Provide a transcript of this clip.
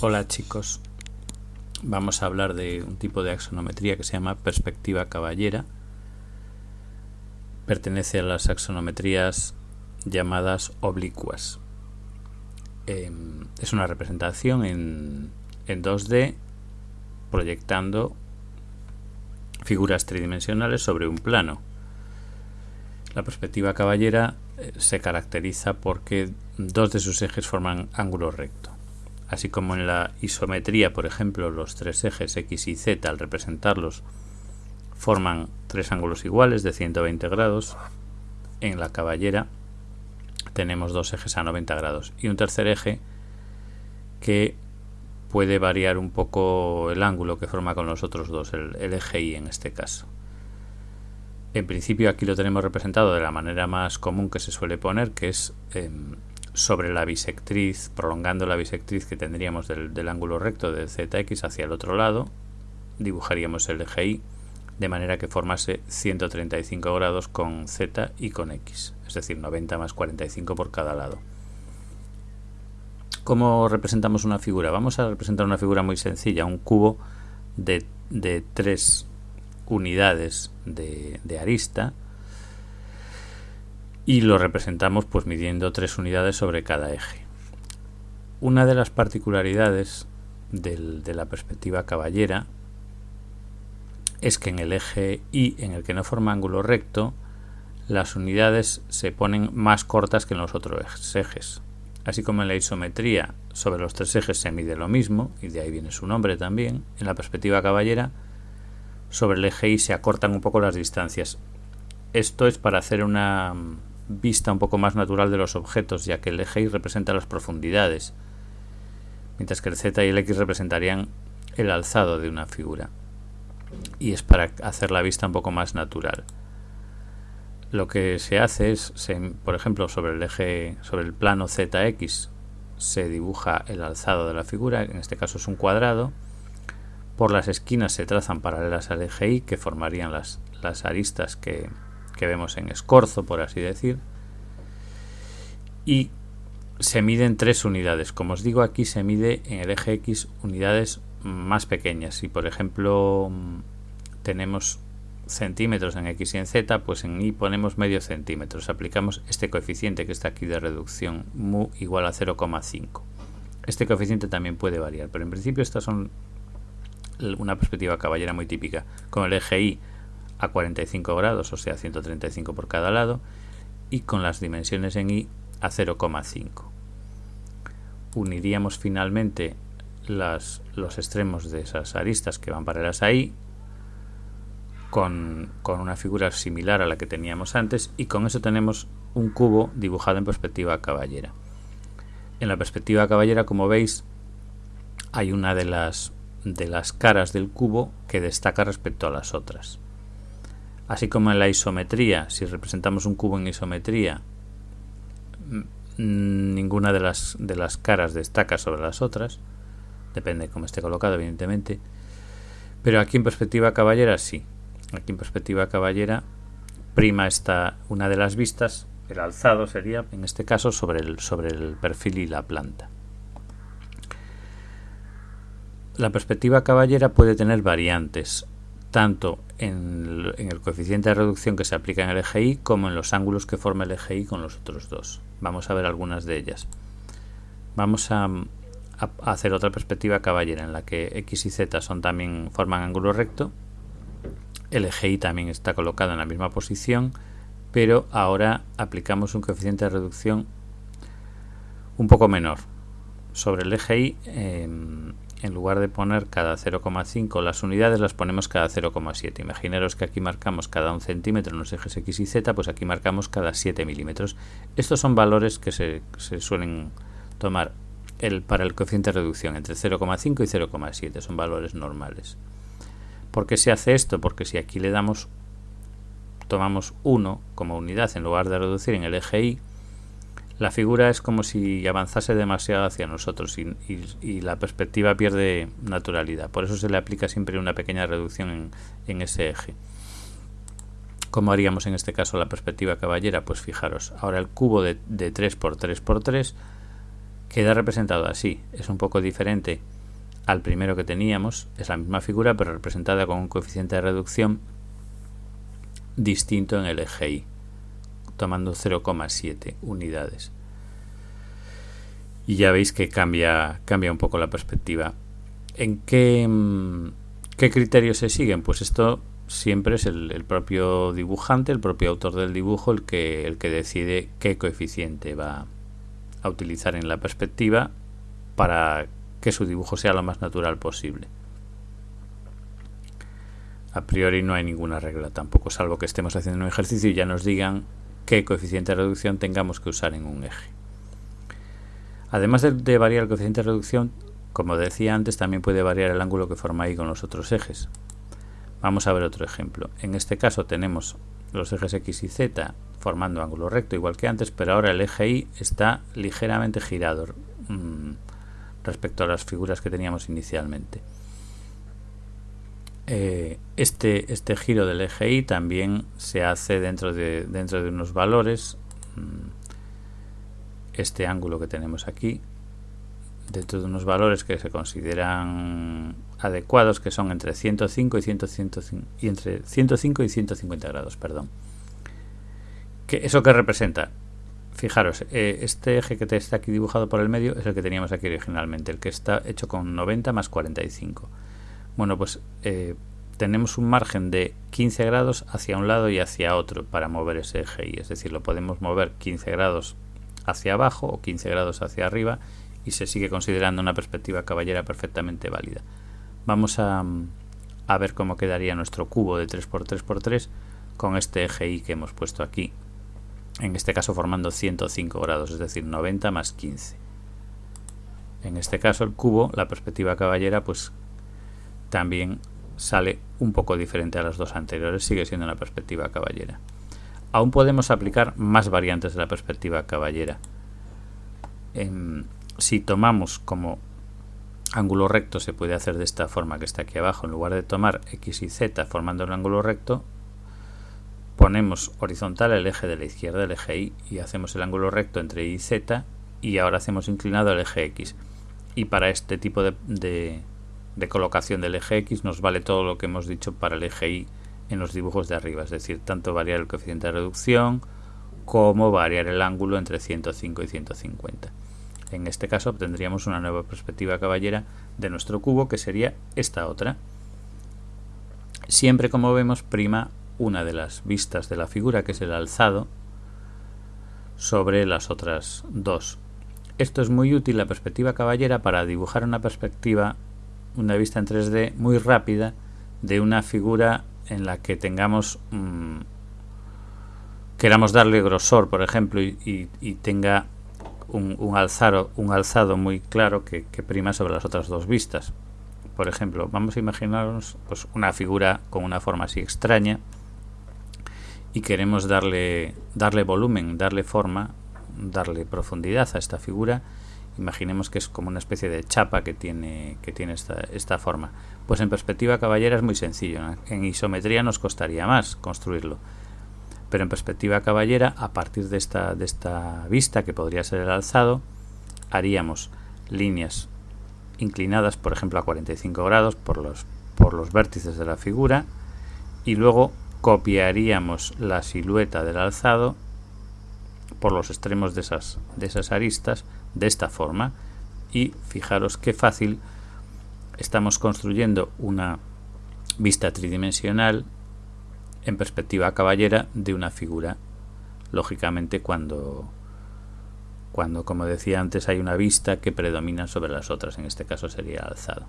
Hola chicos, vamos a hablar de un tipo de axonometría que se llama perspectiva caballera. Pertenece a las axonometrías llamadas oblicuas. Em, es una representación en, en 2D proyectando figuras tridimensionales sobre un plano. La perspectiva caballera eh, se caracteriza porque dos de sus ejes forman ángulo recto. Así como en la isometría, por ejemplo, los tres ejes X y Z al representarlos forman tres ángulos iguales de 120 grados, en la caballera tenemos dos ejes a 90 grados y un tercer eje que puede variar un poco el ángulo que forma con los otros dos, el, eje Y en este caso. En principio aquí lo tenemos representado de la manera más común que se suele poner, que es em, sobre la bisectriz, prolongando la bisectriz que tendríamos del, ángulo recto de ZX hacia el otro lado, dibujaríamos el eje Y de manera que formase 135 grados con Z y con X, es decir, 90 más 45 por cada lado. ¿Cómo representamos una figura? Vamos a representar una figura muy sencilla, un cubo de, de tres unidades de, arista y lo representamos pues midiendo tres unidades sobre cada eje. Una de las particularidades de la perspectiva caballera es que en el eje Y en el que no forma ángulo recto las unidades se ponen más cortas que en los otros ejes. Así como en la isometría sobre los tres ejes se mide lo mismo, y de ahí viene su nombre también, en la perspectiva caballera sobre el eje Y se acortan un poco las distancias. Esto es para hacer una vista un poco más natural de los objetos, ya que el eje Y representa las profundidades, mientras que el Z y el X representarían el alzado de una figura. Y es para hacer la vista un poco más natural. Lo que se hace es, por ejemplo, sobre el eje, sobre el plano ZX, se dibuja el alzado de la figura, en este caso es un cuadrado, por las esquinas se trazan paralelas al eje Y, que formarían las, las aristas que, que vemos en escorzo, por así decir. Y se miden tres unidades. Como os digo, aquí se mide en el eje X unidades más pequeñas. Si por ejemplo tenemos centímetros en X y en Z, pues en Y ponemos medio centímetros. Aplicamos este coeficiente que está aquí de reducción, mu igual a 0,5. Este coeficiente también puede variar, pero en principio estas son una perspectiva caballera muy típica, con el eje Y a 45 grados, o sea 135 por cada lado, y con las dimensiones en Y a 0,5. Uniríamos finalmente las, los extremos de esas aristas que van paralelas ahí con, con una figura similar a la que teníamos antes y con eso tenemos un cubo dibujado en perspectiva caballera. En la perspectiva caballera, como veis, hay una de las de las caras del cubo que destaca respecto a las otras. Así como en la isometría, si representamos un cubo en isometría, ninguna de las, de las caras destaca sobre las otras, depende de cómo esté colocado, evidentemente, pero aquí en perspectiva caballera sí. Aquí en perspectiva caballera prima está una de las vistas, el alzado sería, en este caso, sobre el, sobre el perfil y la planta. La perspectiva caballera puede tener variantes, tanto en el, coeficiente de reducción que se aplica en el eje Y como en los ángulos que forma el eje Y con los otros dos. Vamos a ver algunas de ellas. Vamos a, hacer otra perspectiva caballera en la que X y Z son también forman ángulo recto. El eje Y también está colocado en la misma posición, pero ahora aplicamos un coeficiente de reducción un poco menor. Sobre el eje Y em, en lugar de poner cada 0,5 las unidades las ponemos cada 0,7 imaginaros que aquí marcamos cada un centímetro en los ejes X y Z pues aquí marcamos cada 7 milímetros. Estos son valores que se, suelen tomar el, para el coeficiente de reducción entre 0,5 y 0,7 son valores normales. ¿por qué se hace esto? porque si aquí le damos tomamos 1 como unidad en lugar de reducir en el eje Y la figura es como si avanzase demasiado hacia nosotros y, la perspectiva pierde naturalidad. Por eso se le aplica siempre una pequeña reducción en, ese eje. ¿Cómo haríamos en este caso la perspectiva caballera? Pues fijaros, ahora el cubo de, 3 por 3 por 3 queda representado así. Es un poco diferente al primero que teníamos. Es la misma figura, pero representada con un coeficiente de reducción distinto en el eje Y, tomando 0,7 unidades. Y ya veis que cambia, cambia un poco la perspectiva. ¿En qué, mm, qué criterios se siguen? Pues esto siempre es el, propio dibujante, el propio autor del dibujo, el que, el que decide qué coeficiente va a utilizar en la perspectiva para que su dibujo sea lo más natural posible. A priori no hay ninguna regla tampoco, salvo que estemos haciendo un ejercicio y ya nos digan qué coeficiente de reducción tengamos que usar en un eje. Además de, variar el coeficiente de reducción, como decía antes, también puede variar el ángulo que forma ahí con los otros ejes. Vamos a ver otro ejemplo. En este caso tenemos los ejes X y Z formando ángulo recto igual que antes, pero ahora el eje Y está ligeramente girado mm, respecto a las figuras que teníamos inicialmente. Eh, este, este giro del eje Y también se hace dentro de, dentro de unos valores. Mm, este ángulo que tenemos aquí dentro de unos valores que se consideran adecuados que son entre 105 y, 105, y entre 105 y 150 grados, perdón. ¿Qué, ¿Eso qué representa? Fijaros, eh, este eje que está aquí dibujado por el medio es el que teníamos aquí originalmente, el que está hecho con 90 más 45. Bueno, pues eh, tenemos un margen de 15 grados hacia un lado y hacia otro para mover ese eje y es decir, lo podemos mover 15 grados hacia abajo o 15 grados hacia arriba y se sigue considerando una perspectiva caballera perfectamente válida. Vamos a, a ver cómo quedaría nuestro cubo de 3x3x3 con este eje Y que hemos puesto aquí, en este caso formando 105 grados, es decir, 90 más 15. En este caso el cubo, la perspectiva caballera, pues también sale un poco diferente a las dos anteriores, sigue siendo una perspectiva caballera. Aún podemos aplicar más variantes de la perspectiva caballera. En, si tomamos como ángulo recto se puede hacer de esta forma que está aquí abajo en lugar de tomar x y z formando un ángulo recto ponemos horizontal el eje de la izquierda el eje y y hacemos el ángulo recto entre y y z y ahora hacemos inclinado el eje x y para este tipo de, de colocación del eje x nos vale todo lo que hemos dicho para el eje y en los dibujos de arriba es decir tanto variar el coeficiente de reducción como variar el ángulo entre 105 y 150 en este caso obtendríamos una nueva perspectiva caballera de nuestro cubo que sería esta otra. Siempre como vemos prima una de las vistas de la figura que es el alzado sobre las otras dos. Esto es muy útil la perspectiva caballera para dibujar una perspectiva, una vista en 3D muy rápida de una figura en la que tengamos mmm, queramos darle grosor, por ejemplo, y, y tenga un, un, alzado, un alzado muy claro que, que, prima sobre las otras dos vistas. Por ejemplo, vamos a imaginarnos pues, una figura con una forma así extraña y queremos darle, darle volumen, darle forma, darle profundidad a esta figura. Imaginemos que es como una especie de chapa que tiene, que tiene esta, esta forma. Pues en perspectiva caballera es muy sencillo. En isometría nos costaría más construirlo pero en perspectiva caballera, a partir de esta, de esta vista, que podría ser el alzado, haríamos líneas inclinadas, por ejemplo, a 45 grados por los, por los vértices de la figura, y luego copiaríamos la silueta del alzado por los extremos de esas, de esas aristas de esta forma y fijaros qué fácil estamos construyendo una vista tridimensional en perspectiva caballera de una figura. Lógicamente cuando, cuando, como decía antes, hay una vista que predomina sobre las otras, en este caso sería alzado.